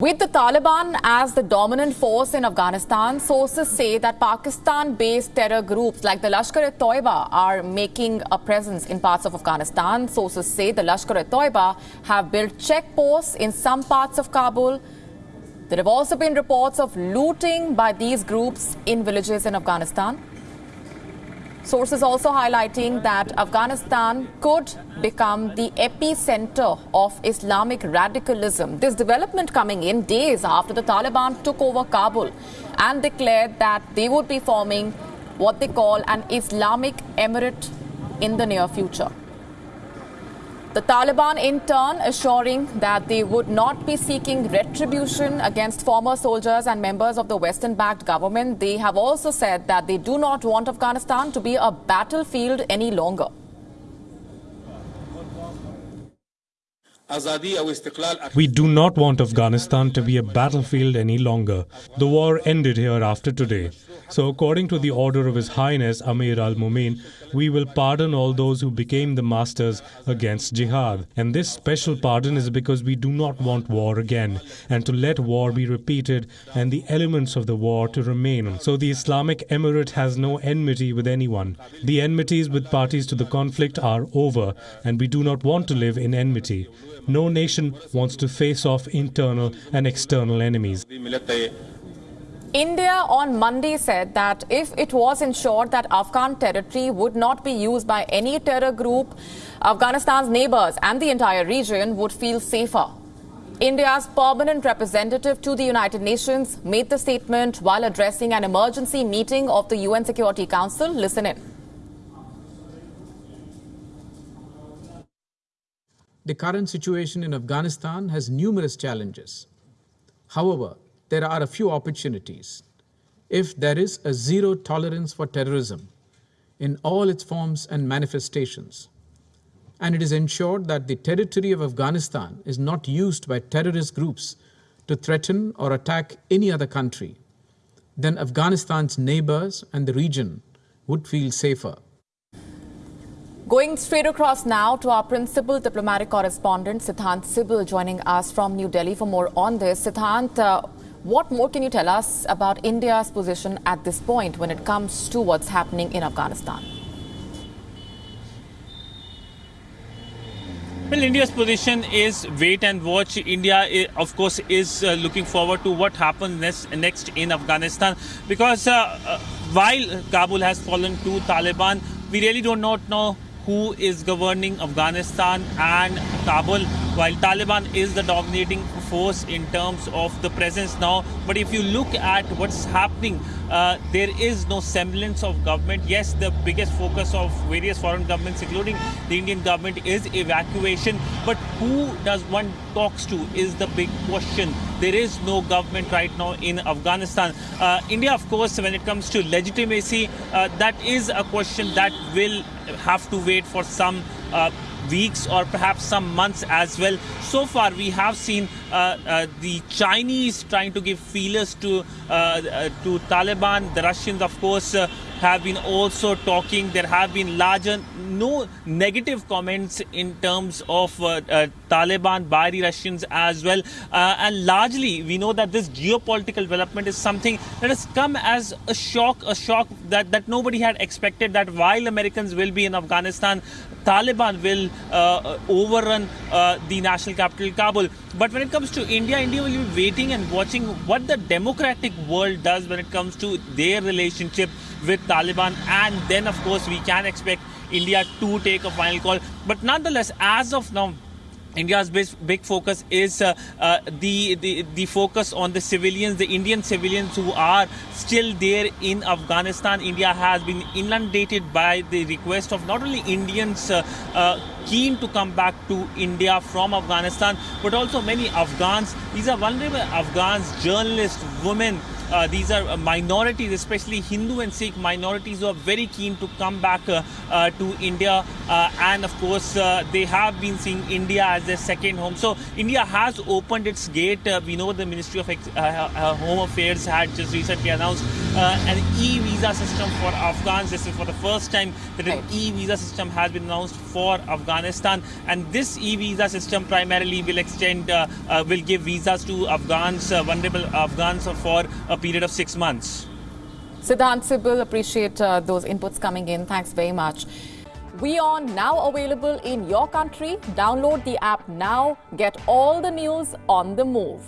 With the Taliban as the dominant force in Afghanistan, sources say that Pakistan based terror groups like the Lashkar e Toiba are making a presence in parts of Afghanistan. Sources say the Lashkar e Toiba have built checkposts in some parts of Kabul. There have also been reports of looting by these groups in villages in Afghanistan. Sources also highlighting that Afghanistan could become the epicenter of Islamic radicalism. This development coming in days after the Taliban took over Kabul and declared that they would be forming what they call an Islamic Emirate in the near future. The Taliban, in turn, assuring that they would not be seeking retribution against former soldiers and members of the Western backed government. They have also said that they do not want Afghanistan to be a battlefield any longer. We do not want Afghanistan to be a battlefield any longer. The war ended here after today. So, according to the order of His Highness Amir al Mumin, we will pardon all those who became the masters against jihad. And this special pardon is because we do not want war again, and to let war be repeated and the elements of the war to remain. So, the Islamic Emirate has no enmity with anyone. The enmities with parties to the conflict are over, and we do not want to live in enmity. No nation wants to face off internal and external enemies. India on Monday said that if it was ensured that Afghan territory would not be used by any terror group, Afghanistan's neighbors and the entire region would feel safer. India's permanent representative to the United Nations made the statement while addressing an emergency meeting of the UN Security Council. Listen in. The current situation in Afghanistan has numerous challenges. However, there are a few opportunities. If there is a zero tolerance for terrorism in all its forms and manifestations, and it is ensured that the territory of Afghanistan is not used by terrorist groups to threaten or attack any other country, then Afghanistan's neighbors and the region would feel safer. Going straight across now to our principal diplomatic correspondent, Siddhant Sibal, joining us from New Delhi for more on this. Siddhant, uh, what more can you tell us about India's position at this point when it comes to what's happening in Afghanistan? Well, India's position is wait and watch. India, of course, is uh, looking forward to what happens next, next in Afghanistan because uh, uh, while Kabul has fallen to Taliban, we really do not know who is governing Afghanistan and Kabul, while Taliban is the dominating force in terms of the presence now. But if you look at what's happening, uh, there is no semblance of government. Yes, the biggest focus of various foreign governments, including the Indian government, is evacuation. But who does one talks to is the big question. There is no government right now in Afghanistan. Uh, India, of course, when it comes to legitimacy, uh, that is a question that will have to wait for some uh, weeks or perhaps some months as well. So far, we have seen uh, uh, the Chinese trying to give feelers to uh, to Taliban. The Russians, of course, have been also talking. There have been larger, no negative comments in terms of uh, uh, Taliban by the Russians as well. Uh, and largely, we know that this geopolitical development is something that has come as a shock, a shock that, that nobody had expected that while Americans will be in Afghanistan, Taliban will uh, overrun uh, the national capital, Kabul. But when it comes to India, India will be waiting and watching what the democratic world does when it comes to their relationship with Taliban. And then, of course, we can expect India to take a final call. But nonetheless, as of now, India's big focus is uh, uh, the, the the focus on the civilians, the Indian civilians who are still there in Afghanistan. India has been inundated by the request of not only Indians uh, uh keen to come back to India from Afghanistan, but also many Afghans. These are vulnerable Afghans, journalists, women uh, these are uh, minorities, especially Hindu and Sikh minorities, who are very keen to come back uh, uh, to India. and of course, they have been seeing India as their second home. So India has opened its gate. we know the Ministry of Home Affairs had just recently announced an e-visa system for Afghans. This is for the first time that an e-visa system has been announced for Afghanistan. And this e-visa system primarily will extend, uh, uh, will give visas to Afghans, uh, vulnerable Afghans for a period of six months. Siddhant Sibal, appreciate uh, those inputs coming in. Thanks very much. WION now available in your country. Download the app now. Get all the news on the move.